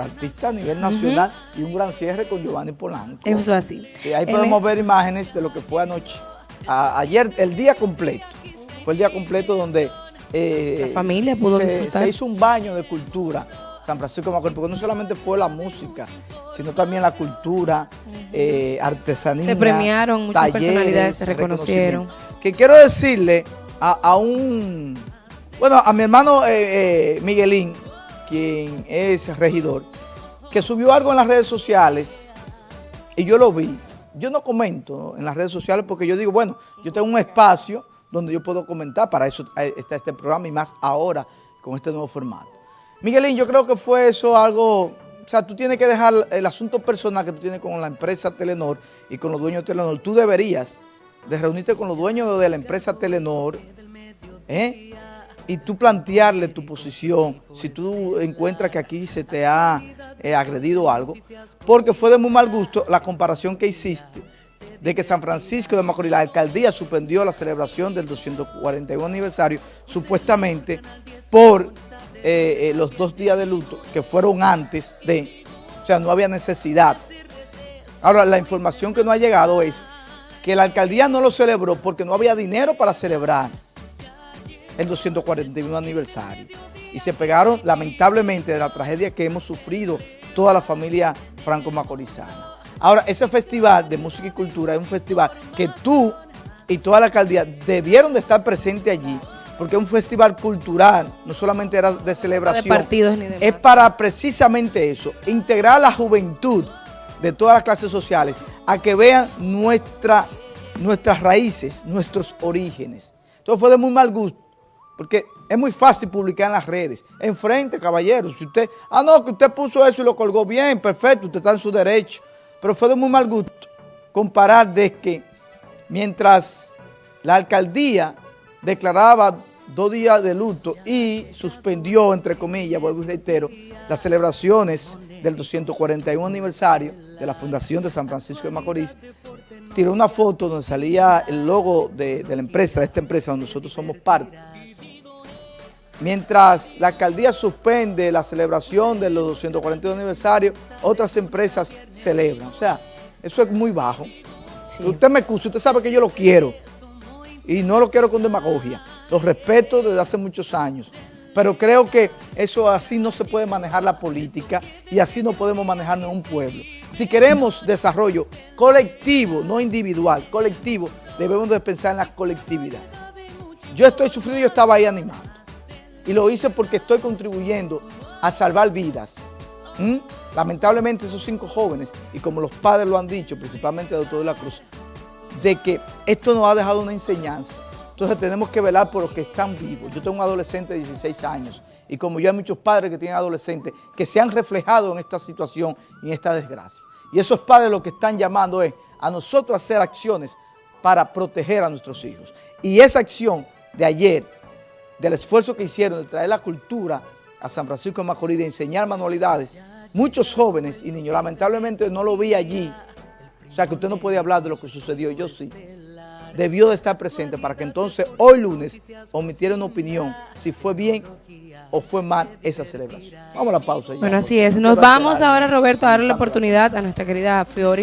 artista a nivel nacional y un gran cierre con Giovanni Polanco. Eso es así. Sí, ahí podemos ver imágenes de lo que fue anoche. A- ayer, el día completo. Fue el día completo donde eh, La familia pudo se, disfrutar. se hizo un baño de cultura. San Francisco de Macorís, porque no solamente fue la música, sino también la cultura, eh, artesanía. Se premiaron, muchas talleres, personalidades se reconocieron. Que quiero decirle a, a un, bueno, a mi hermano eh, Miguelín, quien es regidor, que subió algo en las redes sociales y yo lo vi. Yo no comento en las redes sociales porque yo digo, bueno, yo tengo un espacio donde yo puedo comentar, para eso está este programa y más ahora con este nuevo formato. Miguelín, yo creo que fue eso algo, o sea, tú tienes que dejar el asunto personal que tú tienes con la empresa Telenor y con los dueños de Telenor. Tú deberías de reunirte con los dueños de la empresa Telenor, ¿eh? Y tú plantearle tu posición, si tú encuentras que aquí se te ha eh, agredido algo, porque fue de muy mal gusto la comparación que hiciste de que San Francisco de Macorís, la alcaldía suspendió la celebración del 241 aniversario, supuestamente por eh, eh, los dos días de luto que fueron antes de, o sea, no había necesidad. Ahora, la información que no ha llegado es que la alcaldía no lo celebró porque no había dinero para celebrar el 241 aniversario. Y se pegaron, lamentablemente, de la tragedia que hemos sufrido toda la familia franco-macorizana. Ahora, ese festival de música y cultura es un festival que tú y toda la alcaldía debieron de estar presentes allí, porque es un festival cultural, no solamente era de celebración. partidos ni demás. Es para precisamente eso, integrar a la juventud de todas las clases sociales a que vean nuestra, nuestras raíces, nuestros orígenes. Entonces fue de muy mal gusto, porque es muy fácil publicar en las redes. Enfrente, caballero, si usted, ah no, que usted puso eso y lo colgó bien, perfecto, usted está en su derecho. Pero fue de muy mal gusto comparar de que mientras la alcaldía declaraba dos días de luto y suspendió, entre comillas, vuelvo y reitero, las celebraciones del 241 aniversario de la Fundación de San Francisco de Macorís, tiró una foto donde salía el logo de, de la empresa, de esta empresa donde nosotros somos parte. Mientras la alcaldía suspende la celebración de los 241 aniversarios, otras empresas celebran. O sea, eso es muy bajo. Sí. Usted me excusa, usted sabe que yo lo quiero. Y no lo quiero con demagogia. Lo respeto desde hace muchos años. Pero creo que eso así no se puede manejar la política y así no podemos manejarnos un pueblo. Si queremos desarrollo colectivo, no individual, colectivo, debemos de pensar en la colectividad. Yo estoy sufriendo, yo estaba ahí animando. Y lo hice porque estoy contribuyendo a salvar vidas. Lamentablemente esos cinco jóvenes, y como los padres lo han dicho, principalmente el doctor de la Cruz, de que esto nos ha dejado una enseñanza. Entonces tenemos que velar por los que están vivos. Yo tengo un adolescente de 16 años y como yo hay muchos padres que tienen adolescentes que se han reflejado en esta situación y en esta desgracia. Y esos padres lo que están llamando es a nosotros hacer acciones para proteger a nuestros hijos. Y esa acción de ayer, del esfuerzo que hicieron de traer la cultura a San Francisco de Macorís, de enseñar manualidades, muchos jóvenes y niños, lamentablemente no lo vi allí, o sea que usted no puede hablar de lo que sucedió, yo sí. Debió de estar presente para que entonces hoy lunes omitiera una opinión si fue bien o fue mal esa celebración. Vamos a la pausa. ya, Bueno, así es. no Nos vamos ahora. Roberto, a darle la oportunidad a nuestra querida Fiori.